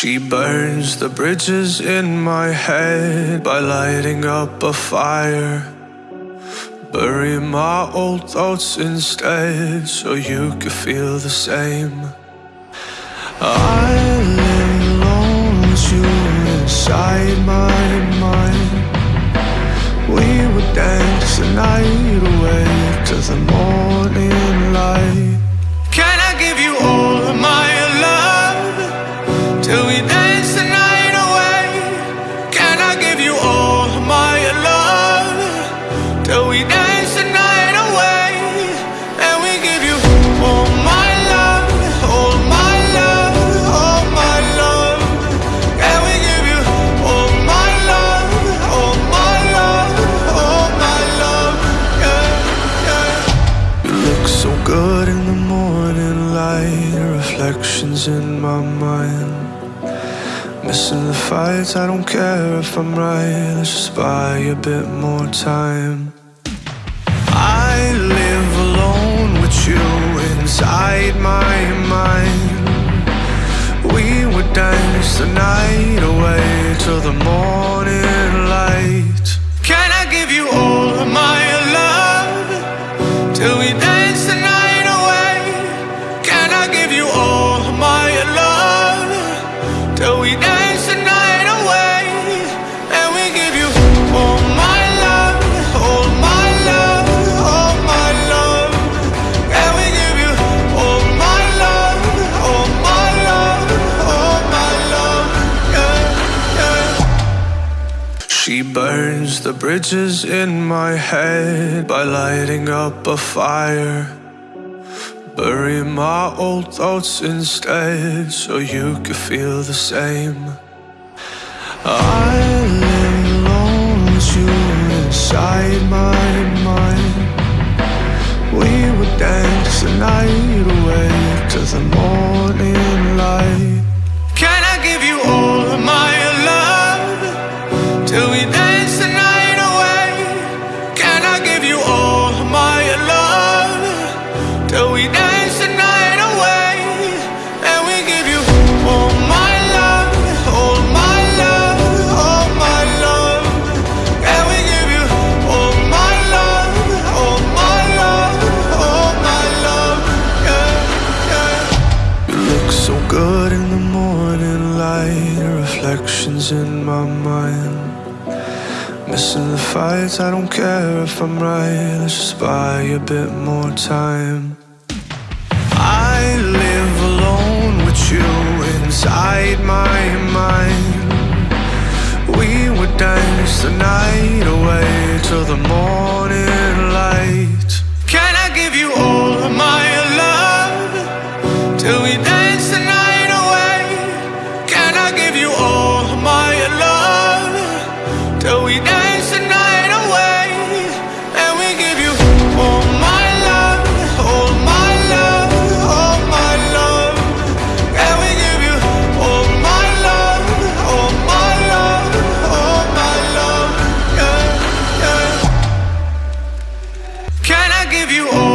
She burns the bridges in my head by lighting up a fire. Bury my old thoughts instead so you could feel the same. I lay alone with you inside my mind. We would dance till we dance the night away? And we give you all my love, all my love, all my love. And we give you all my love, all my love, all my love. You look so good in the morning light, reflections in my mind. Missing the fights, I don't care if I'm right. Let's just buy a bit more time. My mind. We would dance the night away till the morning She burns the bridges in my head by lighting up a fire. Bury my old thoughts instead so you could feel the same. I lay alone with you inside my mind. In my mind. Missing the fights, I don't care if I'm right. Let's just buy a bit more time. I live alone with you inside my mind. We would dance the night away till the morning light. give you all.